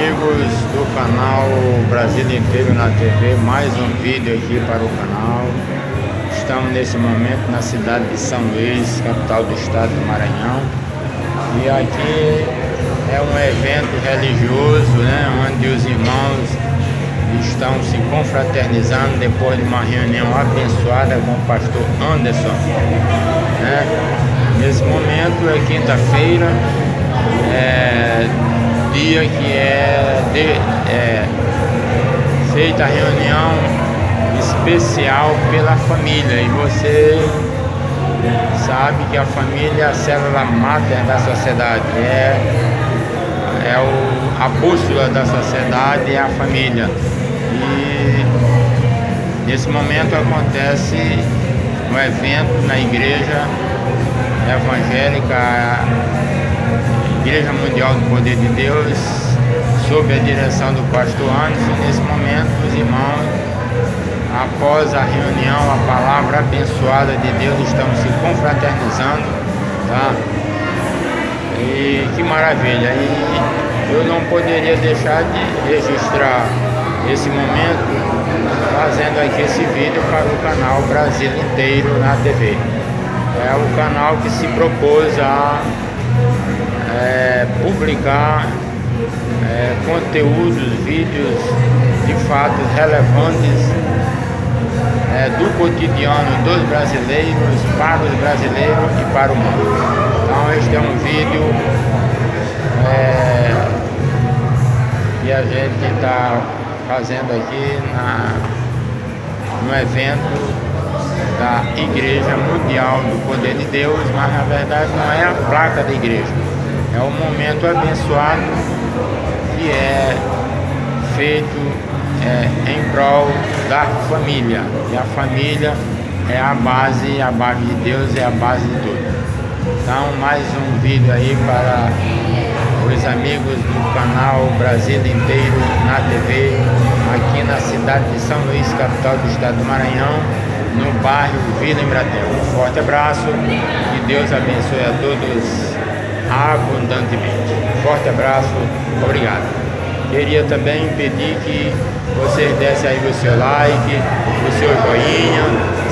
amigos do canal Brasil Inteiro na TV, mais um vídeo aqui para o canal. Estamos nesse momento na cidade de São Luís, capital do estado do Maranhão. E aqui é um evento religioso, né, onde os irmãos estão se confraternizando depois de uma reunião abençoada com o pastor Anderson. Né? Nesse momento é quinta-feira, é, dia que é, de, é feita a reunião especial pela família e você sabe que a família é a célula máter da sociedade, é, é o, a bússola da sociedade é a família. E nesse momento acontece um evento na igreja evangélica Igreja Mundial do Poder de Deus, sob a direção do pastor Anderson. Nesse momento, os irmãos, após a reunião, a palavra abençoada de Deus, estão se confraternizando, tá? E que maravilha! E eu não poderia deixar de registrar esse momento fazendo aqui esse vídeo para o canal Brasil inteiro na TV. É o canal que se propôs a é, publicar é, conteúdos, vídeos de fatos relevantes é, do cotidiano dos brasileiros, para os brasileiros e para o mundo. Então este é um vídeo é, que a gente está fazendo aqui na, no evento da Igreja Mundial do Poder de Deus, mas na verdade não é a placa da igreja, é um momento abençoado que é feito é, em prol da família. E a família é a base, a base de Deus é a base de tudo. Então mais um vídeo aí para os amigos do canal Brasil inteiro na TV, aqui na cidade de São Luís, capital do estado do Maranhão, no bairro Vila Embratel. Um forte abraço, que Deus abençoe a todos abundantemente. Forte abraço, obrigado. Queria também pedir que vocês dessem aí o seu like, o seu joinha,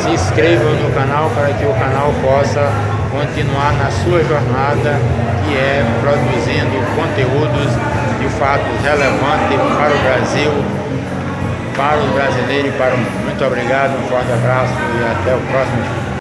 se inscrevam no canal para que o canal possa continuar na sua jornada, que é produzindo conteúdos de fato relevantes para o Brasil, para o brasileiro e para o mundo. Muito obrigado, um forte abraço e até o próximo.